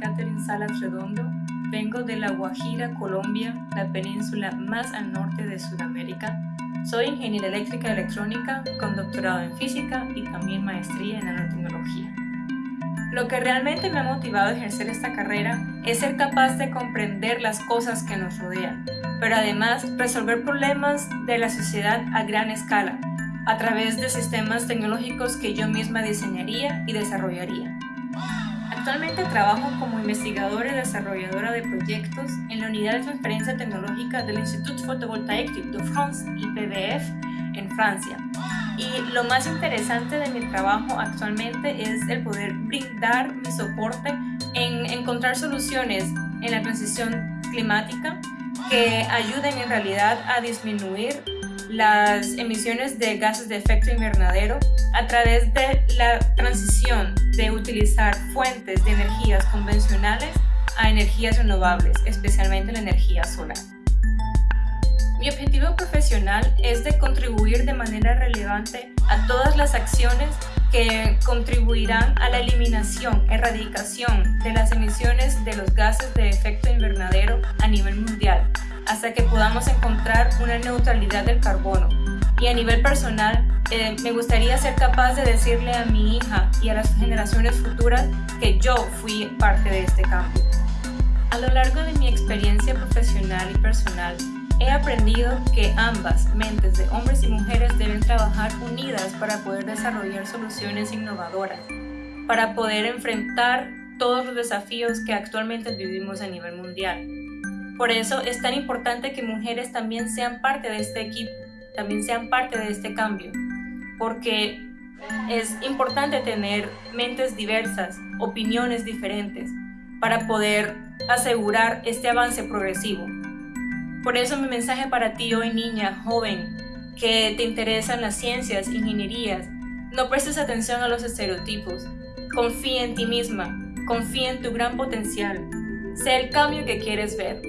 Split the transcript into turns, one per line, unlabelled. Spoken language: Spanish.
Catherine Salas Redondo, vengo de La Guajira, Colombia, la península más al norte de Sudamérica. Soy ingeniera eléctrica y electrónica con doctorado en física y también maestría en nanotecnología. Lo que realmente me ha motivado a ejercer esta carrera es ser capaz de comprender las cosas que nos rodean, pero además resolver problemas de la sociedad a gran escala, a través de sistemas tecnológicos que yo misma diseñaría y desarrollaría. Actualmente trabajo como investigadora y desarrolladora de proyectos en la Unidad de Transferencia Tecnológica del Institut Photovoltaïque de France, IPVF, en Francia. Y lo más interesante de mi trabajo actualmente es el poder brindar mi soporte en encontrar soluciones en la transición climática que ayuden en realidad a disminuir las emisiones de gases de efecto invernadero a través de la transición de utilizar fuentes de energías convencionales a energías renovables, especialmente la energía solar. Mi objetivo profesional es de contribuir de manera relevante a todas las acciones que contribuirán a la eliminación, erradicación de las emisiones de los gases de efecto invernadero a nivel mundial, hasta que podamos encontrar una neutralidad del carbono. Y a nivel personal, eh, me gustaría ser capaz de decirle a mi hija y a las generaciones futuras que yo fui parte de este cambio. A lo largo de mi experiencia profesional y personal, he aprendido que ambas mentes de hombres y mujeres deben trabajar unidas para poder desarrollar soluciones innovadoras, para poder enfrentar todos los desafíos que actualmente vivimos a nivel mundial. Por eso es tan importante que mujeres también sean parte de este equipo, también sean parte de este cambio, porque es importante tener mentes diversas, opiniones diferentes, para poder asegurar este avance progresivo. Por eso mi mensaje para ti hoy niña, joven, que te interesan las ciencias, ingenierías, no prestes atención a los estereotipos. Confía en ti misma, confía en tu gran potencial. Sé el cambio que quieres ver.